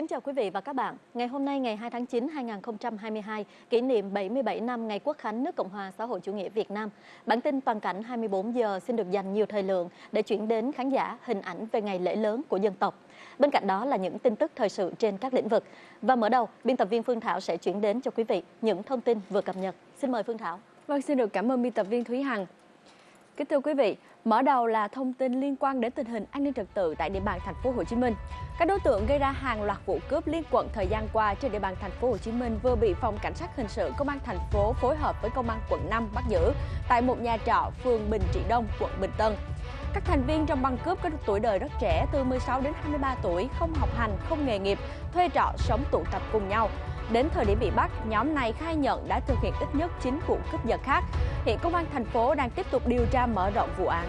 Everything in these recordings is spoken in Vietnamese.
Kính chào quý vị và các bạn. Ngày hôm nay ngày 2 tháng 9 2022, kỷ niệm 77 năm ngày Quốc khánh nước Cộng hòa xã hội chủ nghĩa Việt Nam. Bản tin toàn cảnh 24 giờ xin được dành nhiều thời lượng để chuyển đến khán giả hình ảnh về ngày lễ lớn của dân tộc. Bên cạnh đó là những tin tức thời sự trên các lĩnh vực. Và mở đầu, biên tập viên Phương Thảo sẽ chuyển đến cho quý vị những thông tin vừa cập nhật. Xin mời Phương Thảo. Vâng, xin được cảm ơn biên tập viên Thúy Hằng. Kính thưa quý vị, mở đầu là thông tin liên quan đến tình hình an ninh trật tự tại địa bàn thành phố Hồ Chí Minh. Các đối tượng gây ra hàng loạt vụ cướp liên quận thời gian qua trên địa bàn thành phố Hồ Chí Minh vừa bị phòng cảnh sát hình sự công an thành phố phối hợp với công an quận 5 bắt giữ tại một nhà trọ phường Bình Trị Đông, quận Bình Tân. Các thành viên trong băng cướp có tuổi đời rất trẻ từ 16 đến 23 tuổi, không học hành, không nghề nghiệp, thuê trọ sống tụ tập cùng nhau. Đến thời điểm bị bắt, nhóm này khai nhận đã thực hiện ít nhất 9 vụ cướp giật khác. Hiện công an thành phố đang tiếp tục điều tra mở rộng vụ án.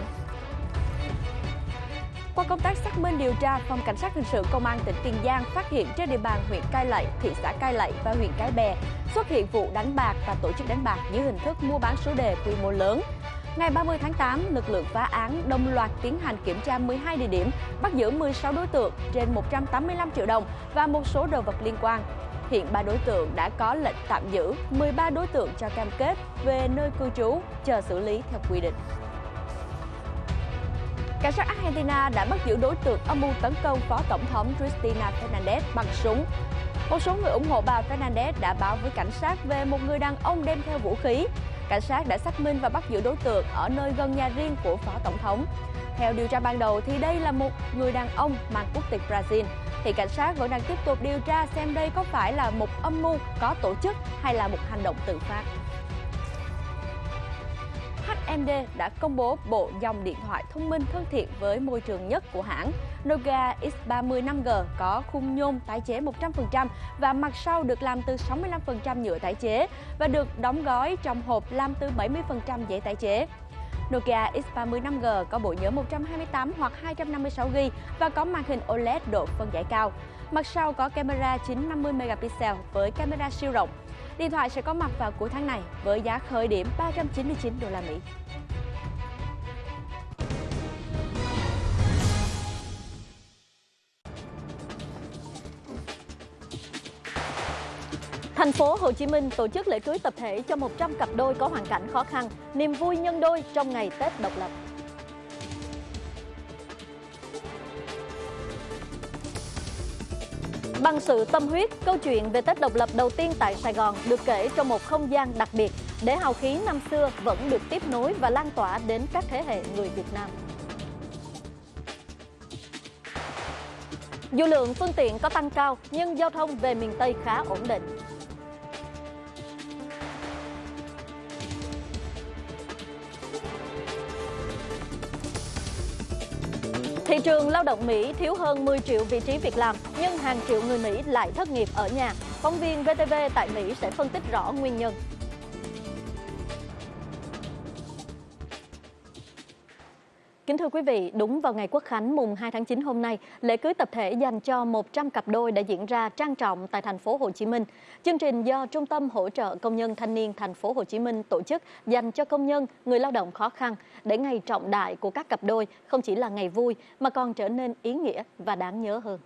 Qua công tác xác minh điều tra, Phòng Cảnh sát Hình sự Công an tỉnh Tiền Giang phát hiện trên địa bàn huyện Cai Lậy, thị xã Cai Lậy và huyện Cái Bè xuất hiện vụ đánh bạc và tổ chức đánh bạc dưới hình thức mua bán số đề quy mô lớn. Ngày 30 tháng 8, lực lượng phá án đồng loạt tiến hành kiểm tra 12 địa điểm, bắt giữ 16 đối tượng trên 185 triệu đồng và một số đồ vật liên quan. Hiện ba đối tượng đã có lệnh tạm giữ, 13 đối tượng cho cam kết về nơi cư trú, chờ xử lý theo quy định. Cảnh sát Argentina đã bắt giữ đối tượng âm mưu tấn công Phó Tổng thống Cristina Fernandez bằng súng. Một số người ủng hộ bà Fernandez đã báo với cảnh sát về một người đàn ông đem theo vũ khí. Cảnh sát đã xác minh và bắt giữ đối tượng ở nơi gần nhà riêng của Phó Tổng thống. Theo điều tra ban đầu thì đây là một người đàn ông mang quốc tịch Brazil. Thì cảnh sát vẫn đang tiếp tục điều tra xem đây có phải là một âm mưu có tổ chức hay là một hành động tự phát. HMD đã công bố bộ dòng điện thoại thông minh thân thiện với môi trường nhất của hãng. Nokia X30 5G có khung nhôm tái chế 100% và mặt sau được làm từ 65% nhựa tái chế và được đóng gói trong hộp làm từ 70% giấy tái chế. Nokia X30 5G có bộ nhớ 128 hoặc 256GB và có màn hình OLED độ phân giải cao. Mặt sau có camera 950 megapixel với camera siêu rộng. Điện thoại sẽ có mặt vào cuối tháng này với giá khởi điểm 399 đô la Mỹ. Thành phố Hồ Chí Minh tổ chức lễ cưới tập thể cho 100 cặp đôi có hoàn cảnh khó khăn, niềm vui nhân đôi trong ngày Tết độc lập. Bằng sự tâm huyết, câu chuyện về Tết độc lập đầu tiên tại Sài Gòn được kể trong một không gian đặc biệt để hào khí năm xưa vẫn được tiếp nối và lan tỏa đến các thế hệ người Việt Nam. Dù lượng phương tiện có tăng cao nhưng giao thông về miền Tây khá ổn định. Thị trường lao động Mỹ thiếu hơn 10 triệu vị trí việc làm, nhưng hàng triệu người Mỹ lại thất nghiệp ở nhà. Phóng viên VTV tại Mỹ sẽ phân tích rõ nguyên nhân. Kính thưa quý vị, đúng vào ngày Quốc khánh mùng 2 tháng 9 hôm nay, lễ cưới tập thể dành cho 100 cặp đôi đã diễn ra trang trọng tại thành phố Hồ Chí Minh. Chương trình do Trung tâm hỗ trợ công nhân thanh niên thành phố Hồ Chí Minh tổ chức dành cho công nhân, người lao động khó khăn để ngày trọng đại của các cặp đôi không chỉ là ngày vui mà còn trở nên ý nghĩa và đáng nhớ hơn.